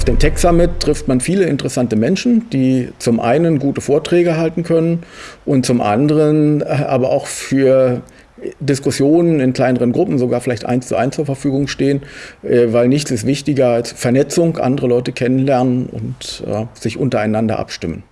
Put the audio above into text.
Auf dem Tech Summit trifft man viele interessante Menschen, die zum einen gute Vorträge halten können und zum anderen äh, aber auch für Diskussionen in kleineren Gruppen, sogar vielleicht eins zu eins zur Verfügung stehen, äh, weil nichts ist wichtiger als Vernetzung, andere Leute kennenlernen und äh, sich untereinander abstimmen.